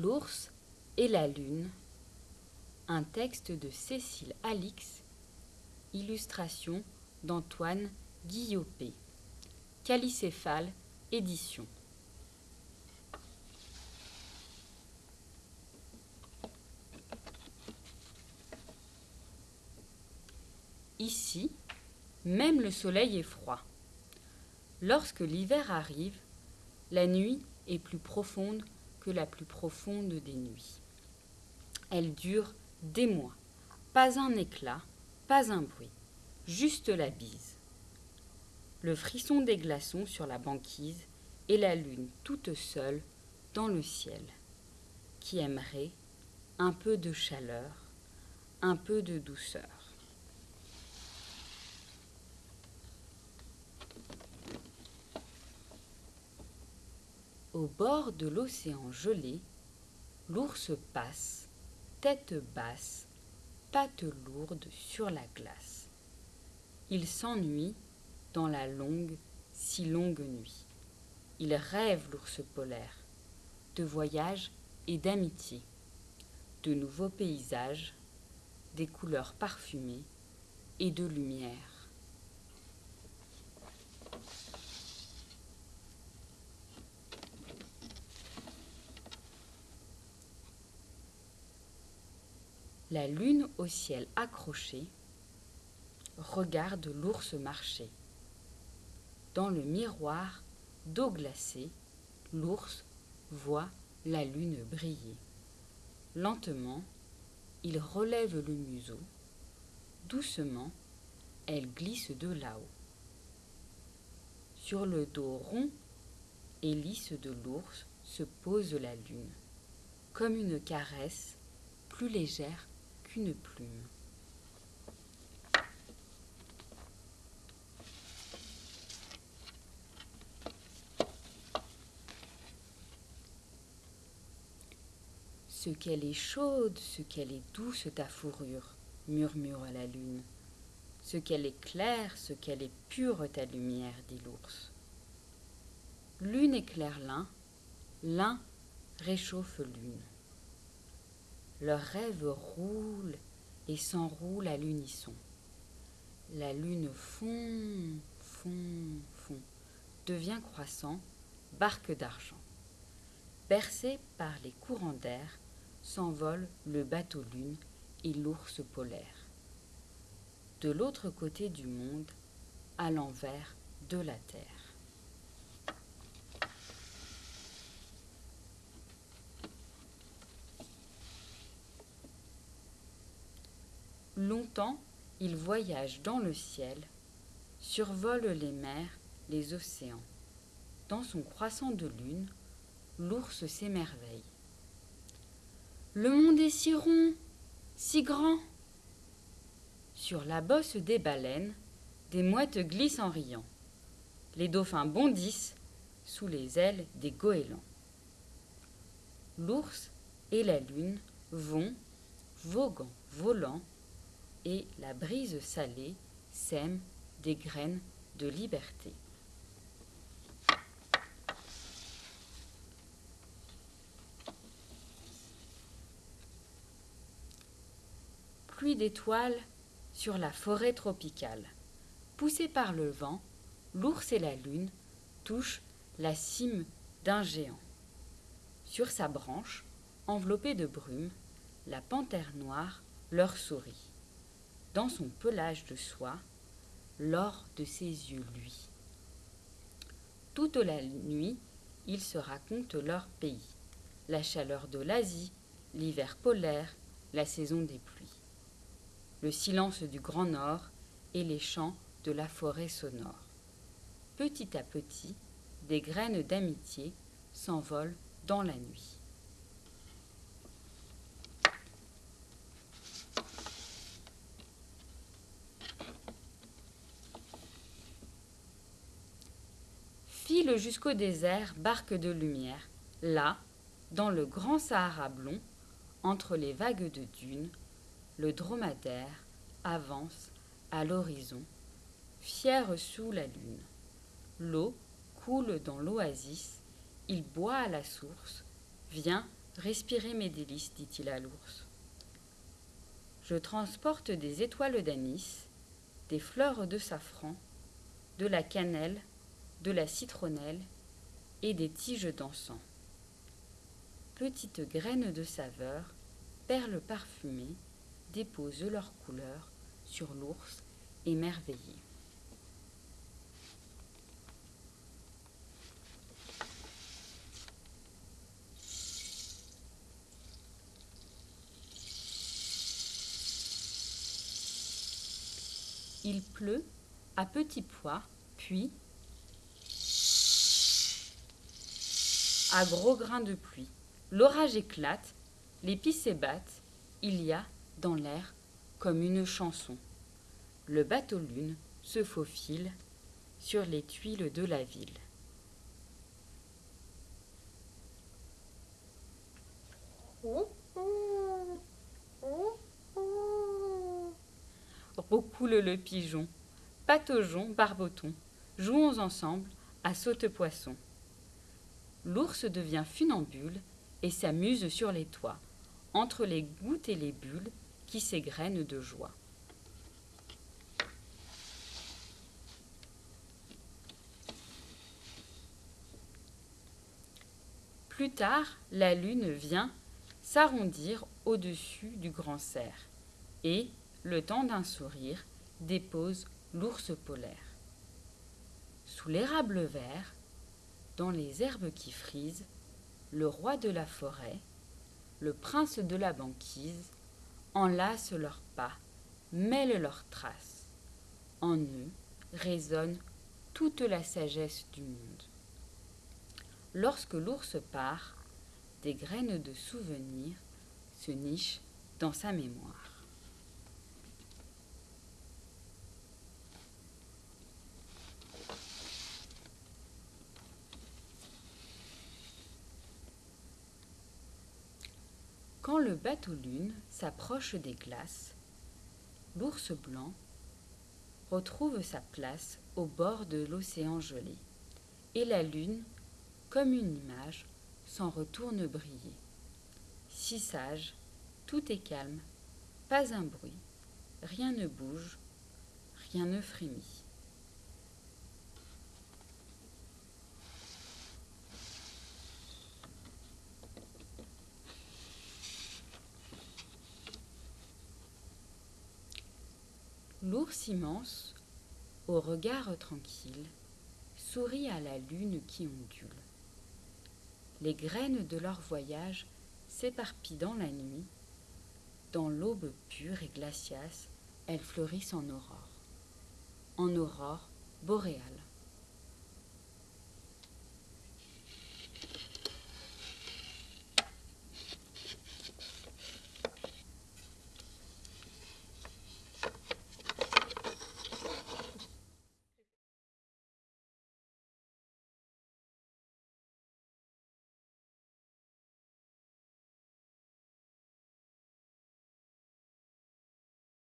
L'ours et la lune. Un texte de Cécile Alix. Illustration d'Antoine Guillopé. Calicéphale Édition. Ici, même le soleil est froid. Lorsque l'hiver arrive, la nuit est plus profonde la plus profonde des nuits. Elle dure des mois, pas un éclat, pas un bruit, juste la bise. Le frisson des glaçons sur la banquise et la lune toute seule dans le ciel, qui aimerait un peu de chaleur, un peu de douceur. Au bord de l'océan gelé, l'ours passe, tête basse, pattes lourdes sur la glace. Il s'ennuie dans la longue, si longue nuit. Il rêve l'ours polaire, de voyage et d'amitié, de nouveaux paysages, des couleurs parfumées et de lumière. La lune au ciel accrochée regarde l'ours marcher. Dans le miroir d'eau glacée, l'ours voit la lune briller. Lentement, il relève le museau. Doucement, elle glisse de là-haut. Sur le dos rond et lisse de l'ours se pose la lune, comme une caresse plus légère plume. Ce qu'elle est chaude, ce qu'elle est douce ta fourrure, murmure la lune. Ce qu'elle est claire, ce qu'elle est pure ta lumière, dit l'ours. L'une éclaire l'un, l'un réchauffe l'une. Leurs rêves roulent et s'enroulent à l'unisson. La lune fond, fond, fond, devient croissant, barque d'argent. Bercé par les courants d'air, s'envole le bateau lune et l'ours polaire. De l'autre côté du monde, à l'envers de la terre. Longtemps, il voyage dans le ciel, survole les mers, les océans. Dans son croissant de lune, l'ours s'émerveille. Le monde est si rond, si grand. Sur la bosse des baleines, des mouettes glissent en riant. Les dauphins bondissent sous les ailes des goélands. L'ours et la lune vont, voguant, volant, et la brise salée sème des graines de liberté. Pluie d'étoiles sur la forêt tropicale. Poussés par le vent, l'ours et la lune touchent la cime d'un géant. Sur sa branche, enveloppée de brume, la panthère noire leur sourit dans son pelage de soie, l'or de ses yeux lui. Toute la nuit, ils se racontent leur pays, la chaleur de l'Asie, l'hiver polaire, la saison des pluies, le silence du Grand Nord et les chants de la forêt sonore. Petit à petit, des graines d'amitié s'envolent dans la nuit. Jusqu'au désert, barque de lumière. Là, dans le grand Sahara blond, entre les vagues de dunes, le dromadaire avance à l'horizon, fier sous la lune. L'eau coule dans l'oasis, il boit à la source, vient Respirez mes délices, dit-il à l'ours. Je transporte des étoiles d'anis, des fleurs de safran, de la cannelle, de la citronnelle et des tiges d'encens. Petites graines de saveur, perles parfumées, déposent leurs couleurs sur l'ours émerveillé. Il pleut à petits pois, puis à gros grains de pluie. L'orage éclate, les pis s'ébattent, il y a dans l'air comme une chanson. Le bateau lune se faufile sur les tuiles de la ville. Roucoule le pigeon, pataugeons, barboton, jouons ensemble à saute-poisson. L'ours devient funambule et s'amuse sur les toits, entre les gouttes et les bulles qui s'égrènent de joie. Plus tard, la lune vient s'arrondir au-dessus du grand cerf et, le temps d'un sourire, dépose l'ours polaire. Sous l'érable vert, dans les herbes qui frisent, le roi de la forêt, le prince de la banquise, enlacent leurs pas, mêlent leurs traces. En eux résonne toute la sagesse du monde. Lorsque l'ours part, des graines de souvenirs se nichent dans sa mémoire. Quand le bateau lune s'approche des glaces, l'ours blanc retrouve sa place au bord de l'océan gelé, et la lune, comme une image, s'en retourne briller. Si sage, tout est calme, pas un bruit, rien ne bouge, rien ne frémit. L'ours immense, au regard tranquille, sourit à la lune qui ondule. Les graines de leur voyage s'éparpillent dans la nuit. Dans l'aube pure et glaciace, elles fleurissent en aurore. En aurore boréale.